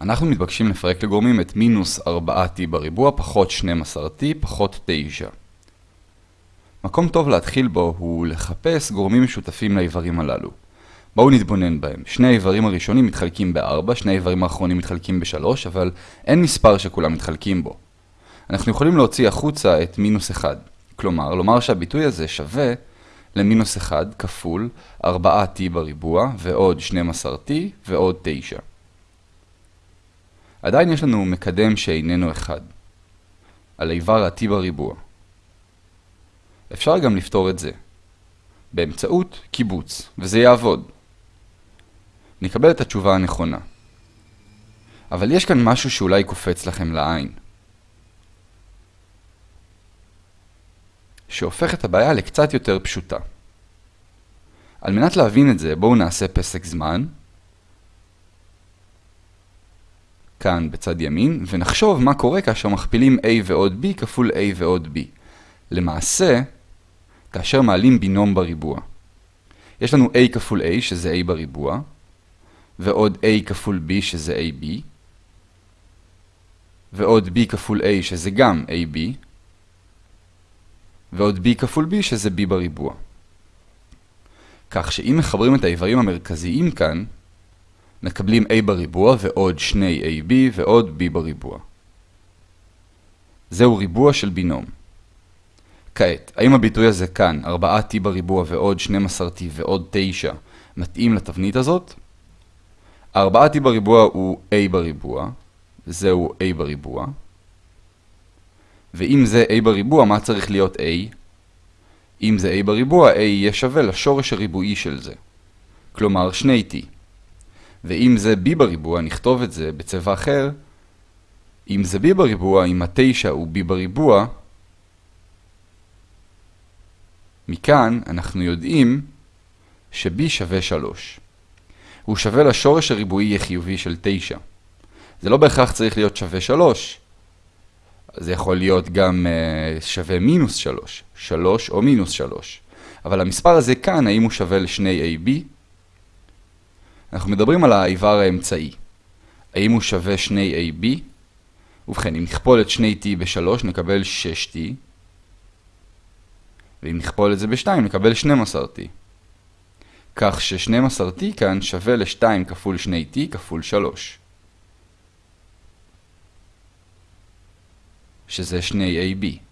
אנחנו מתבקשים לפרק לגורמים את מינוס 4t בריבוע פחות 12t פחות 9. מקום טוב להתחיל בו הוא לחפש גורמים משותפים לאיברים הללו. בואו נתבונן בהם. שני האיברים הראשונים מתחלקים ב-4, שני האיברים האחרונים מתחלקים ב-3, אבל אין מספר שכולם מתחלקים בו. אנחנו יכולים להוציא החוצה את מינוס 1. כלומר, לומר שהביטוי הזה שווה למינוס 1 כפול 4t בריבוע ועוד 12t ועוד 9. עדיין יש לנו מקדם שאיננו 1, על איבר ה-t בריבוע. אפשר גם לפתור את זה, באמצעות קיבוץ, וזה יעבוד. נקבל את התשובה הנכונה. אבל יש כאן משהו שאולי קופץ לכם לעין. שהופך את הבעיה לקצת יותר פשוטה. על מנת להבין את זה, בואו נעשה פסק זמן, כאן בצד ימין, ונחשוב מה קורה כאשר מכפילים a ועוד b כפול a ועוד b. למעשה, כאשר מעלים בינום בריבוע. יש לנו a כפול a שזה a בריבוע, ועוד a כפול b שזה ab, ועוד b כפול a שזה גם ab, ועוד b כפול b שזה b בריבוע. כך שאם מחברים את האיברים המרכזיים כאן, מקבלים a בריבוע ועוד שני ab ועוד b בריבוע. זהו ריבוע של בינום. כעת, האם הביטוי הזה כאן, 4t בריבוע ועוד 12t ועוד 9, מתאים לתבנית הזאת? 4t בריבוע הוא a בריבוע, זהו a בריבוע. ואם זה a בריבוע, מה צריך להיות a? אם זה a בריבוע, a יהיה שווה לשורש הריבועי של זה. כלומר, שני t. ואם זה b בריבוע, נכתוב את זה בצבע אחר. אם זה b בריבוע, אם ה-9 הוא b בריבוע, מכאן אנחנו יודעים ש-b שווה 3. הוא שווה לשורש הריבועי החיובי של 9. זה לא בהכרח צריך להיות שווה 3. זה יכול להיות גם uh, שווה מינוס 3, 3 או מינוס 3. אבל המספר הזה כאן, האם הוא שווה לשני AB? אנחנו מדברים על האיבר האמצעי. האם הוא שווה שני AB? ובכן, אם נכפול את שני T ב-3 נקבל 6T. ואם נכפול את זה ב-2 נקבל 12T. כך ש-12T כאן שווה ל-2 כפול 2T כפול 3. שזה 2AB.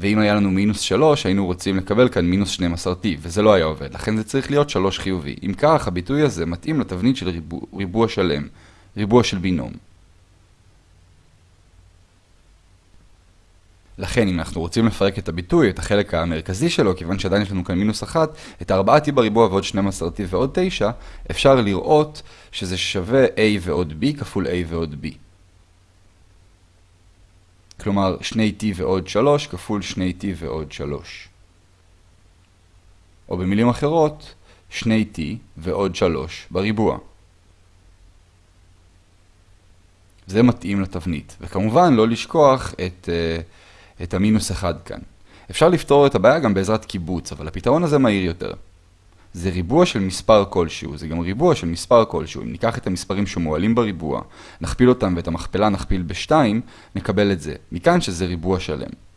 ואם היה לנו מינוס 3, היינו רוצים לקבל כאן מינוס 12t, וזה לא היה עובד, לכן זה צריך להיות 3 חיובי. אם כך, הביטוי הזה מתאים לתבנית של ריבוע, ריבוע שלם, ריבוע של בינום. לכן, אם אנחנו רוצים לפרק את הביטוי, את החלק המרכזי שלו, כיוון שעדיין יש לנו כאן מינוס 1, את 4t בריבוע ועוד 12t ועוד 9, אפשר לראות שזה שווה a ועוד b כפול a ועוד b. כלומר 2t ועוד 3 כפול 2t ועוד 3. או במילים אחרות, 2t ועוד 3 בריבוע. זה מתאים לתבנית. וכמובן לא לשכוח את, uh, את המינוס 1 כאן. אפשר לפתור את הבעיה גם בעזרת קיבוץ, אבל הפתרון הזה מהיר יותר. זה ריבוע של מספר כלשהו, זה גם ריבוע של מספר כלשהו. אם ניקח את המספרים שמועלים בריבוע, נכפיל אותם ואת המכפלה נכפיל ב-2, נקבל את זה. מכאן שזה ריבוע שלם.